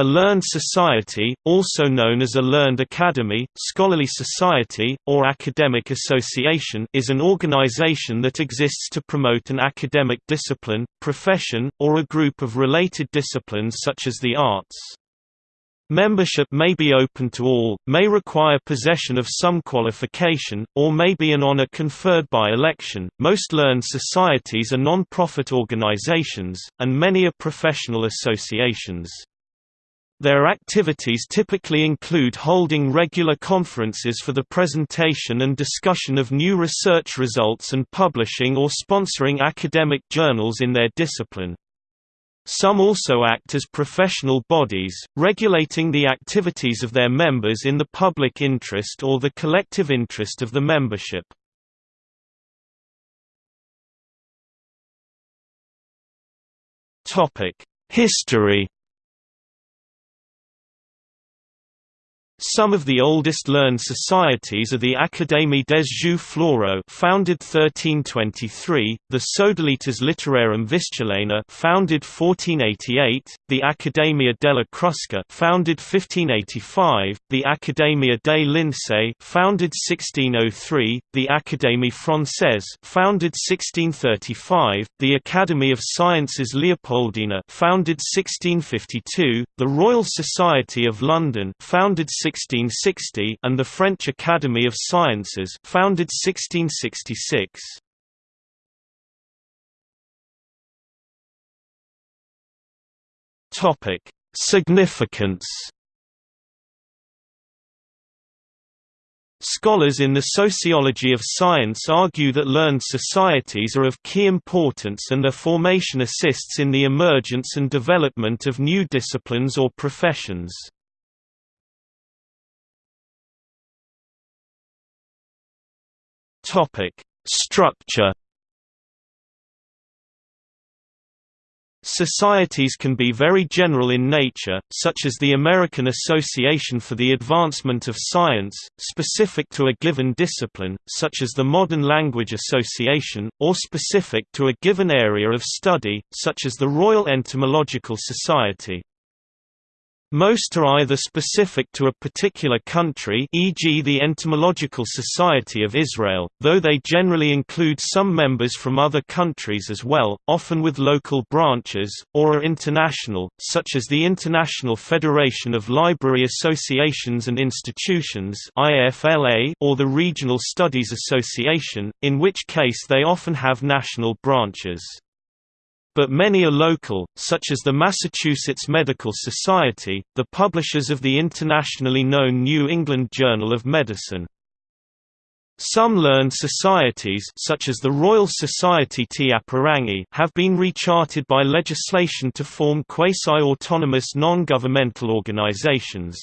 A learned society, also known as a learned academy, scholarly society, or academic association is an organization that exists to promote an academic discipline, profession, or a group of related disciplines such as the arts. Membership may be open to all, may require possession of some qualification, or may be an honor conferred by election. Most learned societies are non-profit organizations, and many are professional associations. Their activities typically include holding regular conferences for the presentation and discussion of new research results and publishing or sponsoring academic journals in their discipline. Some also act as professional bodies, regulating the activities of their members in the public interest or the collective interest of the membership. History Some of the oldest learned societies are the Académie des Jeux Floraux founded 1323, the Sodalitas Litterarum Vistulana founded 1488, the Accademia della Crusca founded 1585, the Accademia dei Lincei founded 1603, the Académie Française founded 1635, the Academy of Sciences Leopoldina founded 1652, the Royal Society of London founded 1660 and the French Academy of Sciences founded 1666. Topic: Significance Scholars in the sociology of science argue that learned societies are of key importance and their formation assists in the emergence and development of new disciplines or professions. Topic: Structure. Societies can be very general in nature, such as the American Association for the Advancement of Science, specific to a given discipline, such as the Modern Language Association, or specific to a given area of study, such as the Royal Entomological Society. Most are either specific to a particular country e.g. the Entomological Society of Israel, though they generally include some members from other countries as well, often with local branches, or are international, such as the International Federation of Library Associations and Institutions or the Regional Studies Association, in which case they often have national branches. But many are local, such as the Massachusetts Medical Society, the publishers of the internationally known New England Journal of Medicine. Some learned societies such as the Royal Society Te Apārangi have been recharted by legislation to form quasi-autonomous non-governmental organizations.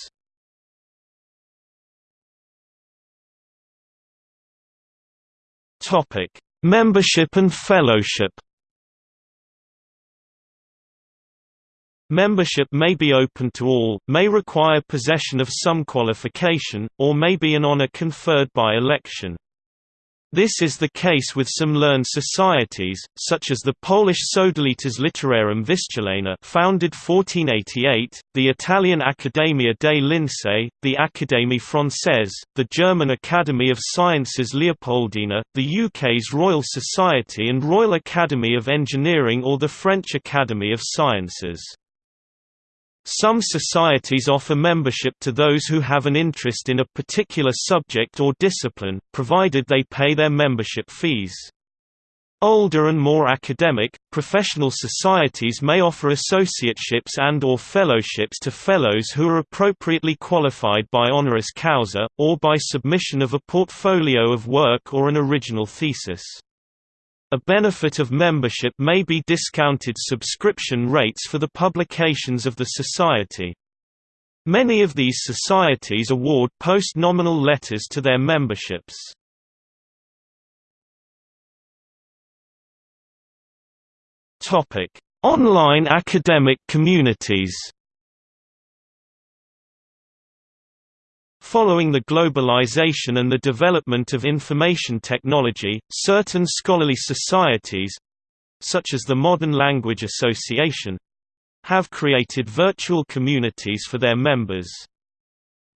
Membership and fellowship Membership may be open to all, may require possession of some qualification, or may be an honor conferred by election. This is the case with some learned societies, such as the Polish Sodalitas Litterarum Vistulana founded 1488, the Italian Accademia dei Lincei, the Académie Française, the German Academy of Sciences Leopoldina, the UK's Royal Society and Royal Academy of Engineering or the French Academy of Sciences. Some societies offer membership to those who have an interest in a particular subject or discipline, provided they pay their membership fees. Older and more academic, professional societies may offer associateships and or fellowships to fellows who are appropriately qualified by honoris causa, or by submission of a portfolio of work or an original thesis. A benefit of membership may be discounted subscription rates for the publications of the society. Many of these societies award post-nominal letters to their memberships. Online academic communities Following the globalization and the development of information technology, certain scholarly societies—such as the Modern Language Association, have created virtual communities for their members.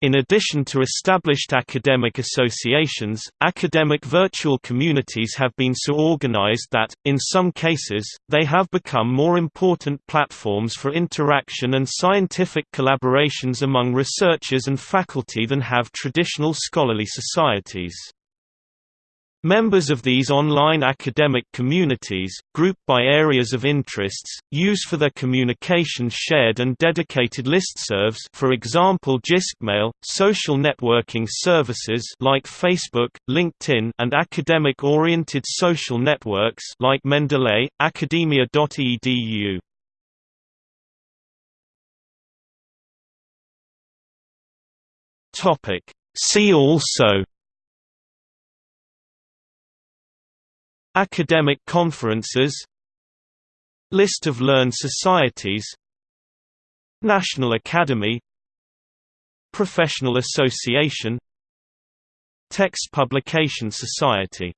In addition to established academic associations, academic virtual communities have been so organized that, in some cases, they have become more important platforms for interaction and scientific collaborations among researchers and faculty than have traditional scholarly societies. Members of these online academic communities, grouped by areas of interests, use for their communications shared and dedicated listservs for example JISCmail, social networking services like Facebook, LinkedIn and academic-oriented social networks like Mendeley, academia.edu. See also Academic conferences List of learned societies National Academy Professional Association Text Publication Society